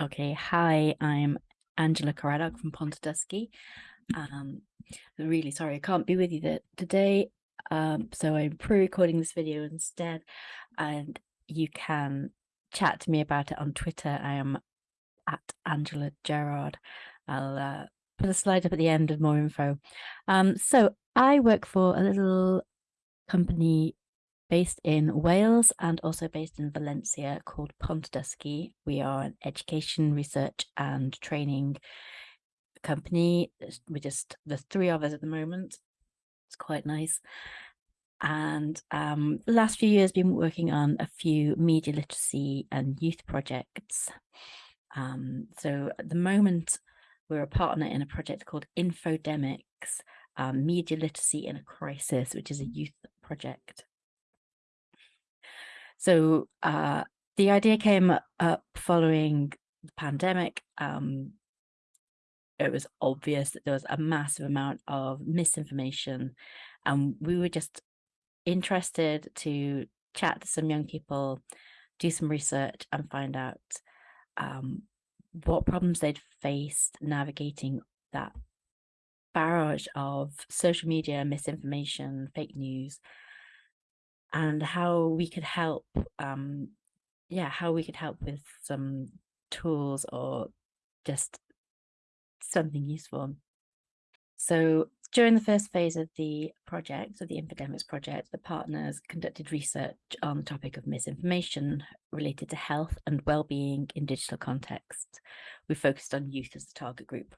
Okay, hi, I'm Angela Caraddock from Pontydysgu. Um, really sorry I can't be with you today, um, so I'm pre-recording this video instead, and you can chat to me about it on Twitter. I am at Angela Gerard. I'll uh, put a slide up at the end with more info. Um, so I work for a little company based in Wales and also based in Valencia called Pontydysgu. We are an education, research and training company. We're just the three of us at the moment. It's quite nice. And um, the last few years been working on a few media literacy and youth projects. Um, so at the moment, we're a partner in a project called Infodemics, um, Media Literacy in a Crisis, which is a youth project. So uh, the idea came up following the pandemic. Um, it was obvious that there was a massive amount of misinformation and we were just interested to chat to some young people, do some research and find out um, what problems they'd faced navigating that barrage of social media, misinformation, fake news, and how we could help um yeah how we could help with some tools or just something useful so during the first phase of the project, of the Infodemics project, the partners conducted research on the topic of misinformation related to health and well-being in digital contexts. We focused on youth as the target group.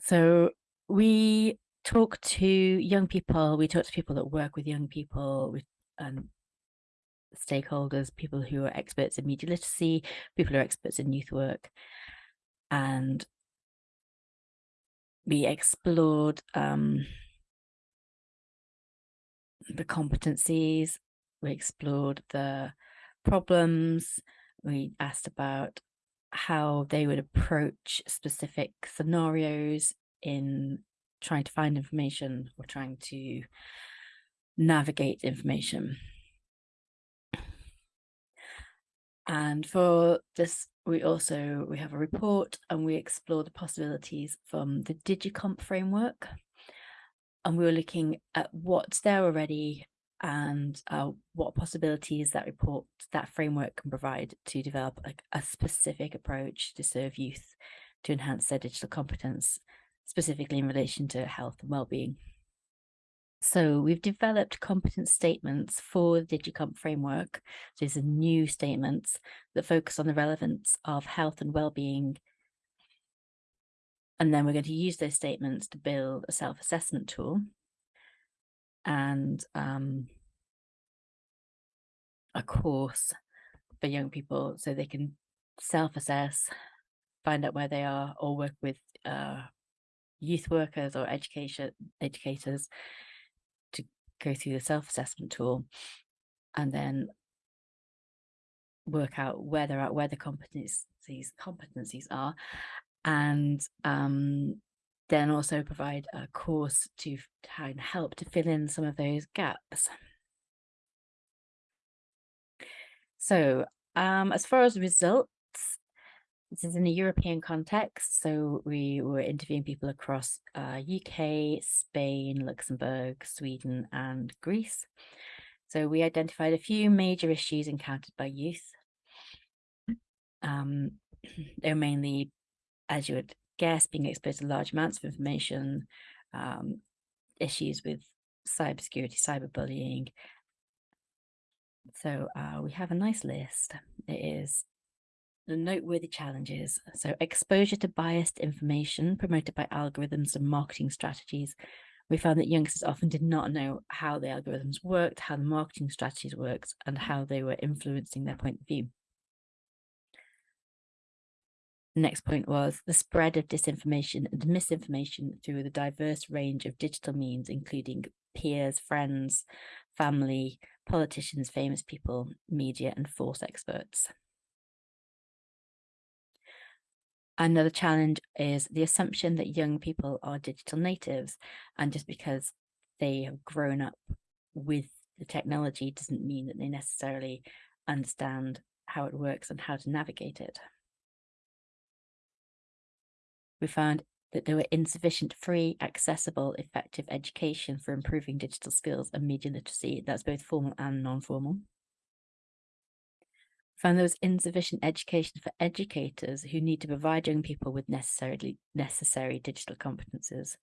So we talk to young people, we talk to people that work with young people, with um, stakeholders, people who are experts in media literacy, people who are experts in youth work. And we explored um, the competencies, we explored the problems, we asked about how they would approach specific scenarios in trying to find information or trying to navigate information. And for this, we also, we have a report and we explore the possibilities from the Digicomp framework. And we were looking at what's there already and uh, what possibilities that report, that framework can provide to develop like a specific approach to serve youth to enhance their digital competence specifically in relation to health and well-being. So we've developed competence statements for the Digicomp framework. These are new statements that focus on the relevance of health and well-being. And then we're going to use those statements to build a self-assessment tool and um, a course for young people so they can self-assess, find out where they are or work with uh, youth workers or education educators to go through the self-assessment tool and then work out where they're at, where the competencies competencies are, and um, then also provide a course to try and help to fill in some of those gaps. So um, as far as results, this is in a European context, so we were interviewing people across uh, UK, Spain, Luxembourg, Sweden and Greece. So we identified a few major issues encountered by youth. Um, they're mainly, as you would guess, being exposed to large amounts of information, um, issues with cybersecurity, cyberbullying. So uh, we have a nice list. It is the noteworthy challenges. So exposure to biased information promoted by algorithms and marketing strategies. We found that youngsters often did not know how the algorithms worked, how the marketing strategies worked, and how they were influencing their point of view. Next point was the spread of disinformation and misinformation through the diverse range of digital means, including peers, friends, family, politicians, famous people, media, and force experts. Another challenge is the assumption that young people are digital natives and just because they have grown up with the technology doesn't mean that they necessarily understand how it works and how to navigate it. We found that there were insufficient free, accessible, effective education for improving digital skills and media literacy. That's both formal and non-formal. Found there was insufficient education for educators who need to provide young people with necessarily necessary digital competences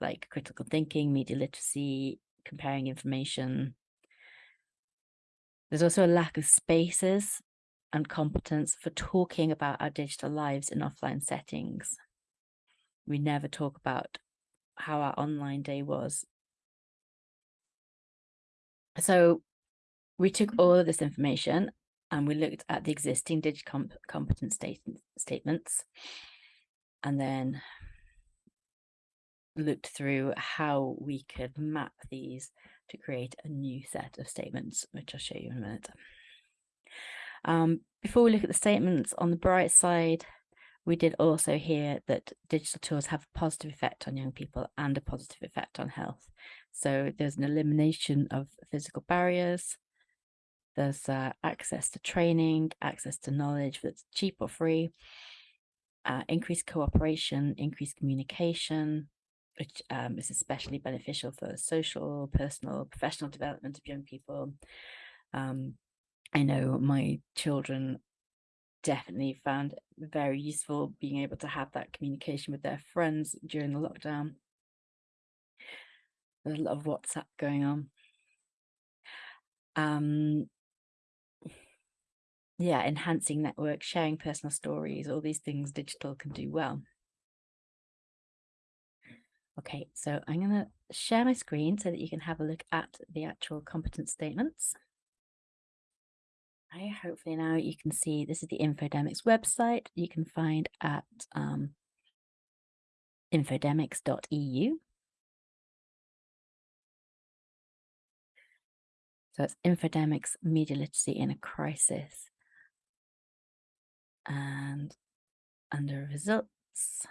like critical thinking, media literacy, comparing information. There's also a lack of spaces and competence for talking about our digital lives in offline settings. We never talk about how our online day was. So we took all of this information and we looked at the existing digital competence state statements and then looked through how we could map these to create a new set of statements, which I'll show you in a minute. Um, before we look at the statements on the bright side, we did also hear that digital tools have a positive effect on young people and a positive effect on health. So there's an elimination of physical barriers, there's uh, access to training, access to knowledge that's cheap or free, uh, increased cooperation, increased communication, which um, is especially beneficial for social, personal, professional development of young people. Um, I know my children definitely found very useful being able to have that communication with their friends during the lockdown. There's a lot of WhatsApp going on. Um, yeah, enhancing networks, sharing personal stories, all these things digital can do well. Okay, so I'm going to share my screen so that you can have a look at the actual competence statements. I hopefully now you can see this is the Infodemics website you can find at um, infodemics.eu. So it's Infodemics Media Literacy in a Crisis. And under results,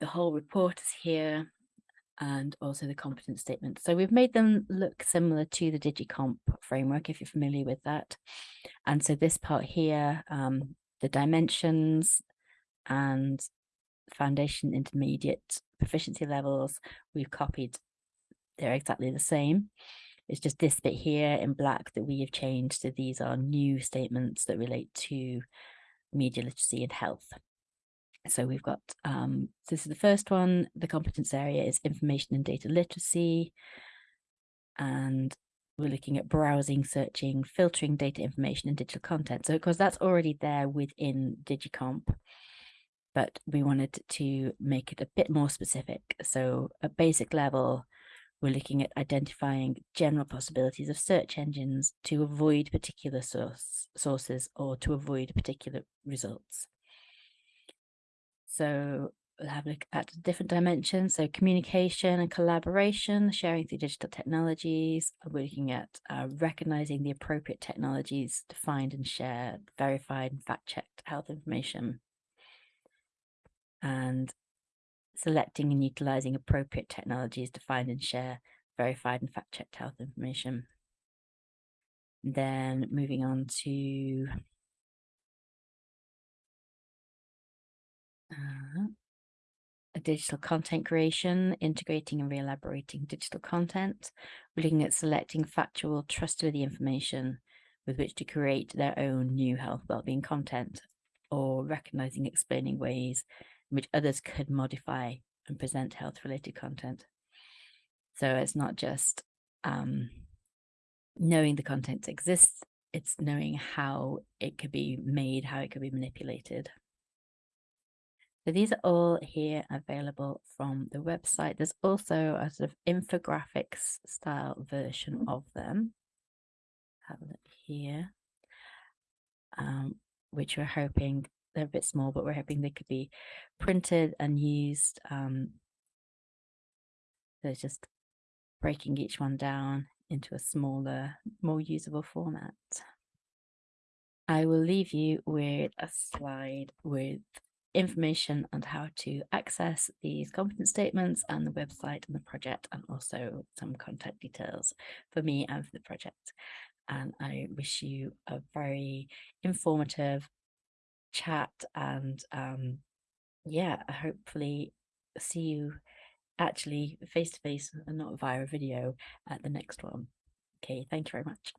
the whole report is here and also the competence statement. So we've made them look similar to the DigiComp framework, if you're familiar with that. And so this part here, um, the dimensions and foundation intermediate proficiency levels, we've copied, they're exactly the same. It's just this bit here in black that we have changed. So these are new statements that relate to media literacy and health. So we've got, um, so this is the first one, the competence area is information and data literacy. And we're looking at browsing, searching, filtering data information and digital content. So of course that's already there within DigiComp, but we wanted to make it a bit more specific. So at basic level, we're looking at identifying general possibilities of search engines to avoid particular source, sources or to avoid particular results. So we'll have a look at different dimensions. So communication and collaboration, sharing through digital technologies. We're looking at uh, recognizing the appropriate technologies to find and share verified and fact-checked health information. And selecting and utilizing appropriate technologies to find and share verified and fact-checked health information. Then moving on to Uh, a digital content creation, integrating and re-elaborating digital content. Looking at selecting factual, trustworthy information with which to create their own new health wellbeing content or recognizing, explaining ways which others could modify and present health related content. So it's not just um, knowing the content exists, it's knowing how it could be made, how it could be manipulated. So these are all here available from the website. There's also a sort of infographics style version of them. Have a look here, um, which we're hoping they're a bit small, but we're hoping they could be printed and used. Um, so just breaking each one down into a smaller, more usable format. I will leave you with a slide with information on how to access these competence statements and the website and the project and also some contact details for me and for the project. and I wish you a very informative chat and um, yeah, hopefully see you actually face to face and not via video at the next one. Okay, thank you very much.